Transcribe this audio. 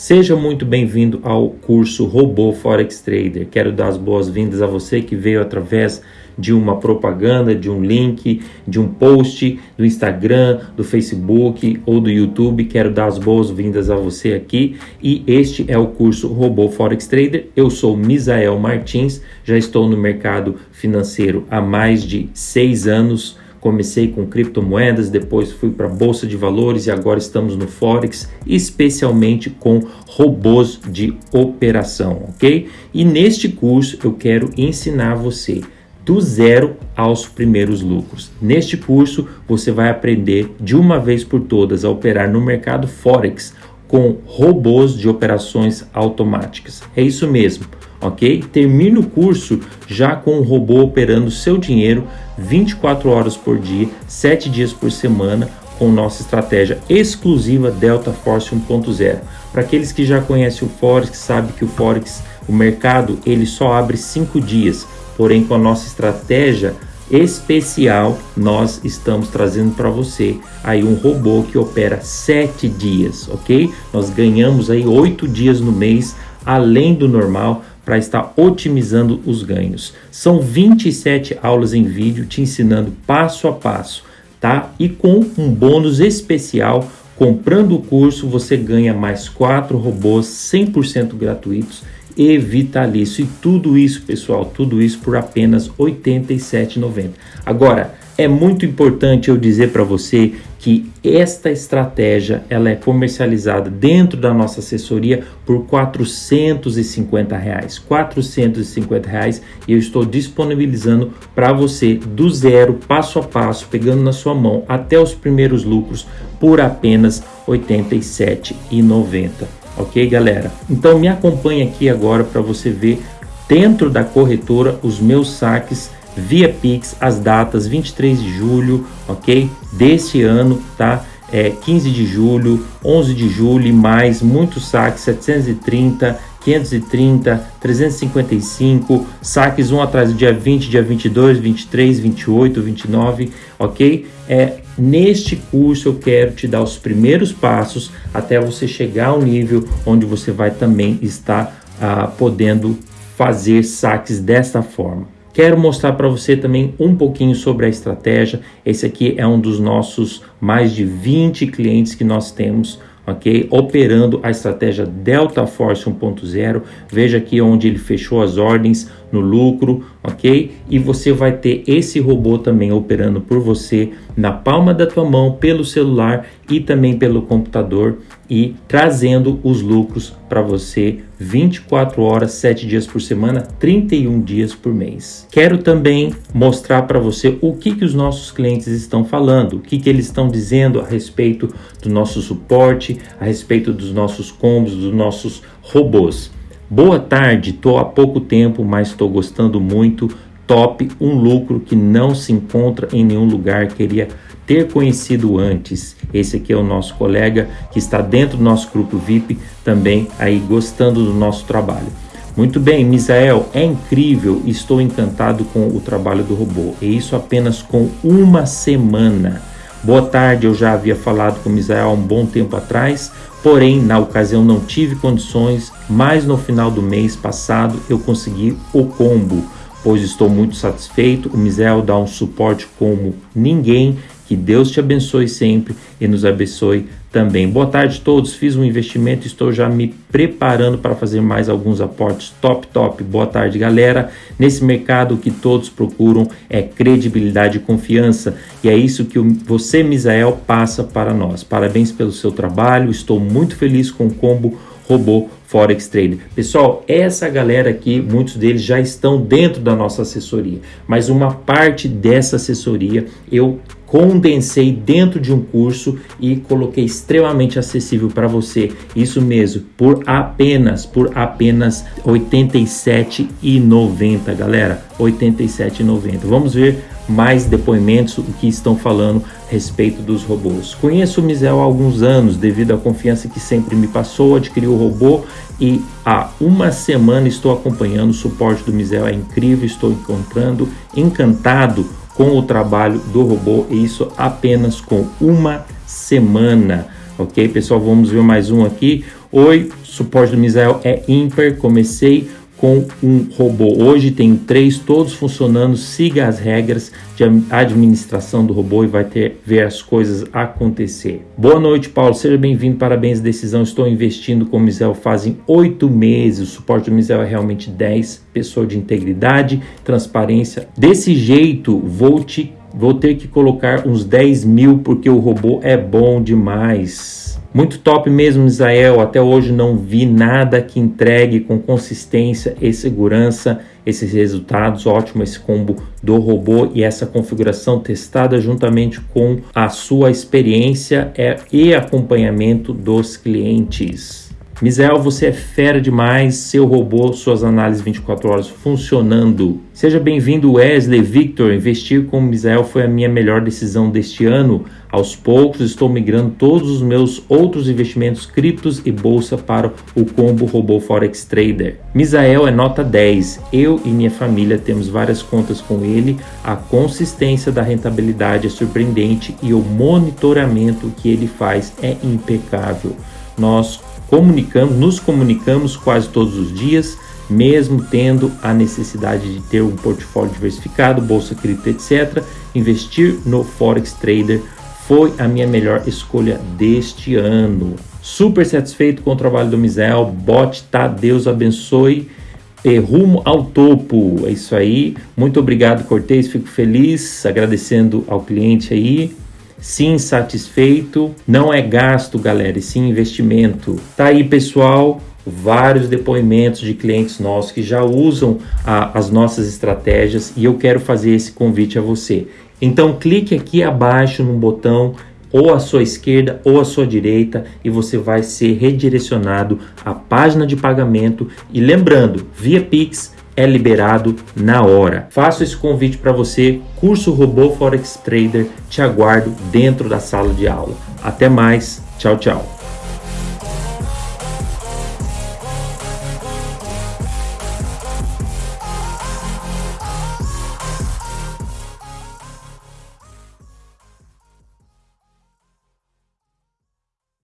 Seja muito bem-vindo ao curso Robô Forex Trader. Quero dar as boas-vindas a você que veio através de uma propaganda, de um link, de um post do Instagram, do Facebook ou do YouTube. Quero dar as boas-vindas a você aqui e este é o curso Robô Forex Trader. Eu sou Misael Martins, já estou no mercado financeiro há mais de seis anos Comecei com criptomoedas, depois fui para a bolsa de valores e agora estamos no forex, especialmente com robôs de operação, ok? E neste curso eu quero ensinar você do zero aos primeiros lucros. Neste curso você vai aprender de uma vez por todas a operar no mercado forex com robôs de operações automáticas. É isso mesmo ok? Termine o curso já com o robô operando seu dinheiro 24 horas por dia, 7 dias por semana, com nossa estratégia exclusiva Delta Force 1.0. Para aqueles que já conhecem o Forex, sabe que o Forex, o mercado, ele só abre 5 dias. Porém, com a nossa estratégia especial, nós estamos trazendo para você aí um robô que opera 7 dias, ok? Nós ganhamos aí 8 dias no mês, além do normal, para estar otimizando os ganhos. São 27 aulas em vídeo te ensinando passo a passo, tá? E com um bônus especial, comprando o curso você ganha mais quatro robôs 100% gratuitos e vitalício. E tudo isso, pessoal, tudo isso por apenas R$ 87,90. Agora, é muito importante eu dizer para você que esta estratégia ela é comercializada dentro da nossa assessoria por 450 reais 450 reais e eu estou disponibilizando para você do zero passo a passo pegando na sua mão até os primeiros lucros por apenas R$ 87,90 ok galera então me acompanhe aqui agora para você ver dentro da corretora os meus saques via Pix as datas 23 de julho, ok? Desse ano, tá? É, 15 de julho, 11 de julho e mais muitos saques, 730, 530, 355, saques um atrás do dia 20, dia 22, 23, 28, 29, ok? É, neste curso eu quero te dar os primeiros passos até você chegar ao nível onde você vai também estar ah, podendo fazer saques desta forma. Quero mostrar para você também um pouquinho sobre a estratégia. Esse aqui é um dos nossos mais de 20 clientes que nós temos, ok? Operando a estratégia Delta Force 1.0. Veja aqui onde ele fechou as ordens no lucro, ok? E você vai ter esse robô também operando por você na palma da tua mão, pelo celular e também pelo computador e trazendo os lucros para você 24 horas, 7 dias por semana, 31 dias por mês. Quero também mostrar para você o que, que os nossos clientes estão falando, o que, que eles estão dizendo a respeito do nosso suporte, a respeito dos nossos combos, dos nossos robôs. Boa tarde, estou há pouco tempo, mas estou gostando muito. Top, um lucro que não se encontra em nenhum lugar. Queria ter conhecido antes. Esse aqui é o nosso colega que está dentro do nosso grupo VIP, também aí gostando do nosso trabalho. Muito bem, Misael, é incrível, estou encantado com o trabalho do robô. E isso apenas com uma semana. Boa tarde, eu já havia falado com Misael há um bom tempo atrás, porém na ocasião não tive condições, mas no final do mês passado eu consegui o combo, pois estou muito satisfeito. O Misael dá um suporte como ninguém que Deus te abençoe sempre e nos abençoe também. Boa tarde a todos. Fiz um investimento, estou já me preparando para fazer mais alguns aportes. Top, top. Boa tarde, galera. Nesse mercado que todos procuram é credibilidade e confiança, e é isso que você, Misael, passa para nós. Parabéns pelo seu trabalho. Estou muito feliz com o combo robô Forex Trader. Pessoal, essa galera aqui, muitos deles já estão dentro da nossa assessoria, mas uma parte dessa assessoria eu condensei dentro de um curso e coloquei extremamente acessível para você. Isso mesmo, por apenas, por apenas R$ 87,90, galera. R$ 87,90. Vamos ver mais depoimentos o que estão falando a respeito dos robôs. Conheço o Misel há alguns anos, devido à confiança que sempre me passou, adquiri o robô e há uma semana estou acompanhando o suporte do Misel, é incrível, estou encontrando, encantado com o trabalho do robô e isso apenas com uma semana. Ok, pessoal, vamos ver mais um aqui. Oi, suporte do Misael é ímpar. Comecei com um robô. Hoje tem três, todos funcionando. Siga as regras de administração do robô e vai ter ver as coisas acontecer. Boa noite, Paulo. Seja bem-vindo. Parabéns. Decisão. Estou investindo com o Misel fazem oito meses. O suporte do Misel é realmente 10. Pessoa de integridade, transparência. Desse jeito, vou te vou ter que colocar uns 10 mil porque o robô é bom demais. Muito top mesmo, Israel. Até hoje não vi nada que entregue com consistência e segurança esses resultados. Ótimo esse combo do robô e essa configuração testada juntamente com a sua experiência e acompanhamento dos clientes. Misael, você é fera demais, seu robô, suas análises 24 horas funcionando. Seja bem-vindo, Wesley Victor. Investir com Misael foi a minha melhor decisão deste ano. Aos poucos estou migrando todos os meus outros investimentos criptos e bolsa para o combo robô Forex Trader. Misael é nota 10. Eu e minha família temos várias contas com ele. A consistência da rentabilidade é surpreendente e o monitoramento que ele faz é impecável. Nós comunicamos, nos comunicamos quase todos os dias, mesmo tendo a necessidade de ter um portfólio diversificado, bolsa cripto, etc. Investir no Forex Trader foi a minha melhor escolha deste ano. Super satisfeito com o trabalho do Misel, bot tá, Deus abençoe. E rumo ao topo, é isso aí. Muito obrigado, Cortez. Fico feliz, agradecendo ao cliente aí sim satisfeito, não é gasto, galera, e sim investimento. Tá aí, pessoal, vários depoimentos de clientes nossos que já usam a, as nossas estratégias e eu quero fazer esse convite a você. Então clique aqui abaixo no botão ou à sua esquerda ou à sua direita e você vai ser redirecionado à página de pagamento e lembrando, via Pix é liberado na hora. Faço esse convite para você, curso Robô Forex Trader, te aguardo dentro da sala de aula. Até mais, tchau, tchau.